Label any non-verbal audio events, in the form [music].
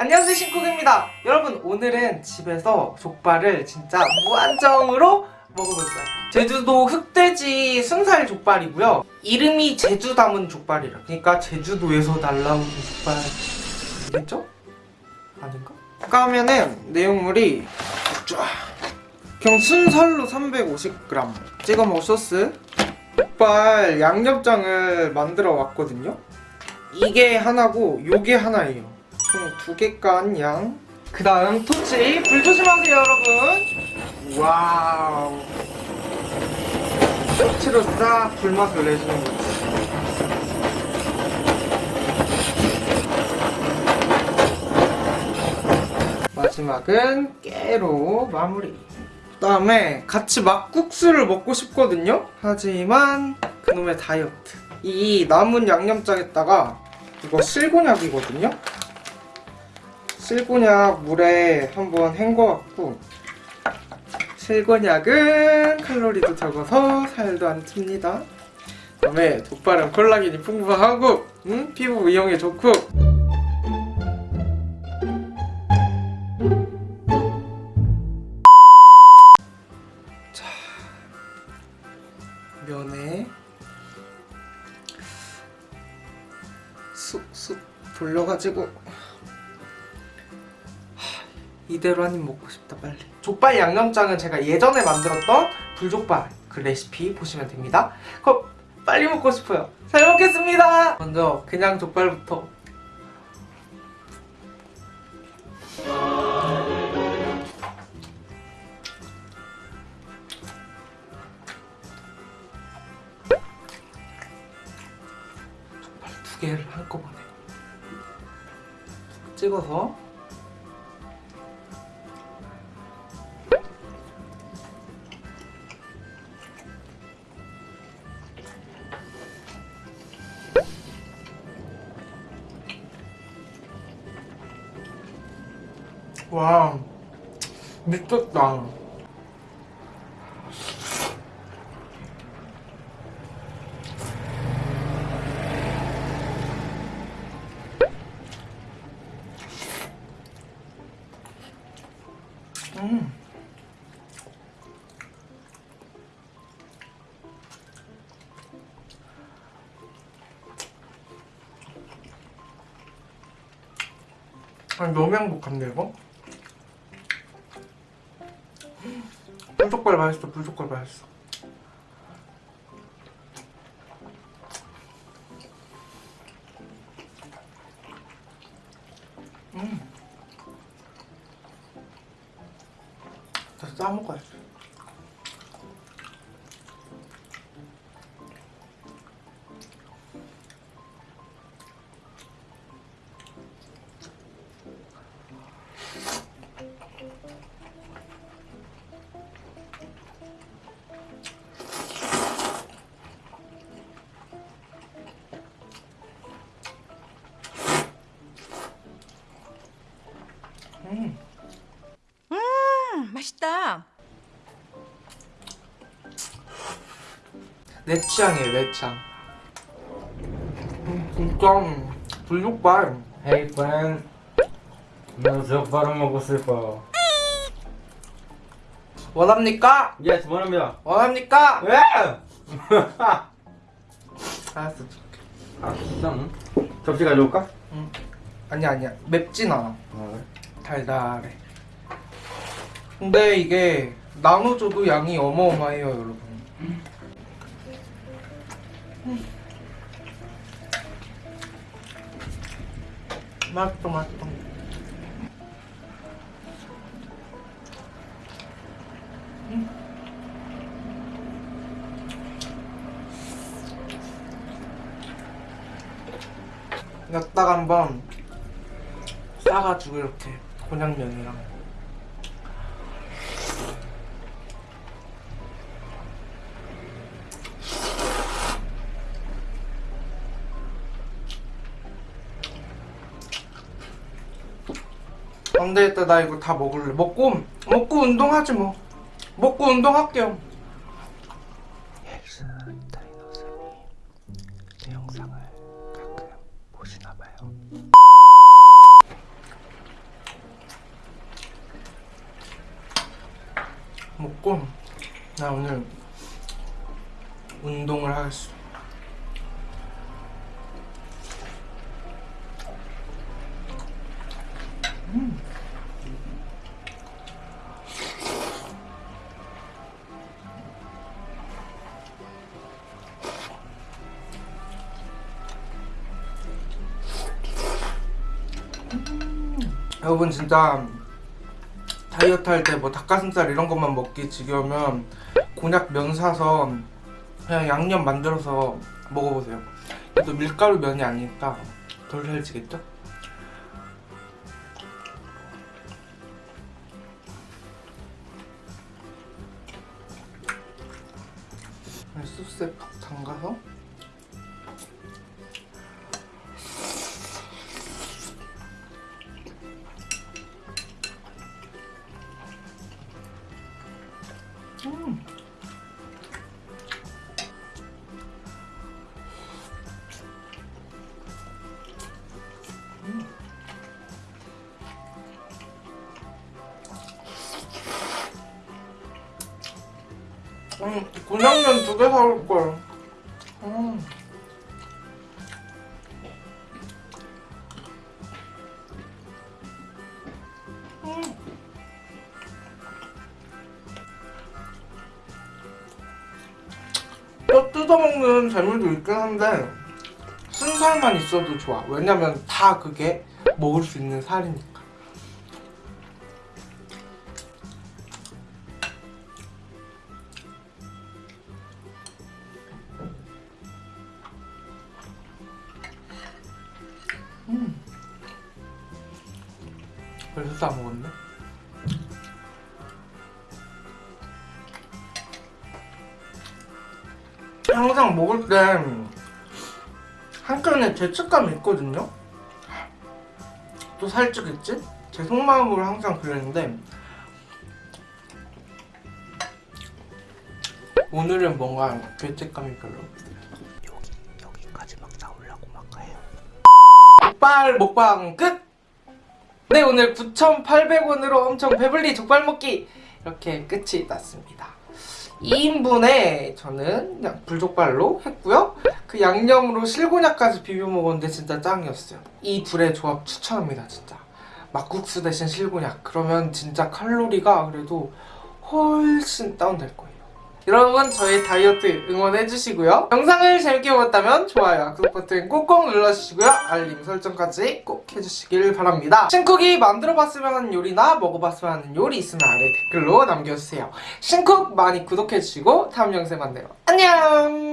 안녕하세요 신쿡입니다. 여러분 오늘은 집에서 족발을 진짜 무한정으로 먹어볼 거예요. 제주도 흑돼지 순살 족발이고요. 이름이 제주 담은 족발이라 그러니까 제주도에서 날라오는 족발이겠죠? 아닌가? 아까 하면은 내용물이 쫙. 그냥 순살로 350g 찍어 먹을 소스. 족발 양념장을 만들어 왔거든요. 이게 하나고 요게 하나예요 총 두 개 깐 양. 그 다음 토치 불 조심하세요 여러분. Wow. 토치로 싹 불맛을 내주는 거지. 마지막은 깨로 마무리. 그 다음에 같이 막국수를 먹고 싶거든요? 하지만 그놈의 다이어트. 이 남은 양념장에다가 이거 실곤약이거든요? 실곤약 물에 한번 헹궈갖고 실곤약은 칼로리도 적어서 살도 안 찝니다 그다음에 족발은 콜라겐이 풍부하고 음? 피부 미용에 좋고 자 면에 쑥쑥 돌려가지고 이대로 한 입 먹고 싶다 빨리. 족발 양념장은 제가 예전에 만들었던 불족발 그 레시피 보시면 됩니다. 그럼 빨리 먹고 싶어요. 잘 먹겠습니다! 먼저 그냥 족발부터. 족발 두 개를 한꺼번에 찍어서 와 미쳤다 음. 아니 너무 행복한데 이거? 불족발 맛있어 불족발 맛있어 내 취향이에요 내 취향 음, 진짜 불족발 Hey friend, 먹고 싶어. 원합니까? Yes, 원합니다. 원합니까? 왜? 알았어 [laughs] 줄게 아, 진짜? 접시 가져올까? 응. 아니야 아니야 맵진 않아 아, 그래? 달달해 근데 이게 나눠줘도 양이 어마어마해요 여러분 음. 맛있어 맛있어 음. 여기다가 한번 싸가지고 이렇게 곤약면이랑 안되겠다 나 이거 다 먹을래. 먹고 먹고 운동하지 뭐. 먹고 운동할게요. 헬스 다이너스님 제 영상을 가끔 보시나봐요. 먹고 나 오늘 운동을 하겠어 여러분 진짜 다이어트 할 때 뭐 닭가슴살 이런 것만 먹기 지겨우면 곤약 면 사서 그냥 양념 만들어서 먹어보세요. 또 밀가루 면이 아니니까 덜 살지겠죠? 소스에 푹 담가서 음, 곤약면 두 개 사올 걸. 음. 음. 뼈 뜯어먹는 재미도 있긴 한데 순살만 있어도 좋아. 왜냐면 다 그게 먹을 수 있는 살이니까. 벌써 다 먹었네. 항상 먹을 때 한켠에 죄책감이 있거든요. 또 살찌겠지? 제 속마음으로 항상 그랬는데 오늘은 뭔가 죄책감이 별로. 여기 여기까지 막 나오려고 막 해요. 족발 먹방 끝. 네 오늘 9,800원으로 엄청 배불리 족발 먹기 이렇게 끝이 났습니다. 2인분에 저는 그냥 불족발로 했고요. 그 양념으로 실곤약까지 비벼 먹었는데 진짜 짱이었어요. 이 둘의 조합 추천합니다 진짜. 막국수 대신 실곤약. 그러면 진짜 칼로리가 그래도 훨씬 다운될 거예요 여러분 저희 다이어트 응원해주시고요. 영상을 재밌게 보셨다면 좋아요와 구독 버튼 꼭꼭 눌러주시고요. 알림 설정까지 꼭 해주시길 바랍니다. 신쿡이 만들어봤으면 하는 요리나 먹어봤으면 하는 요리 있으면 아래 댓글로 남겨주세요. 신쿡 많이 구독해주시고 다음 영상에 만나요. 안녕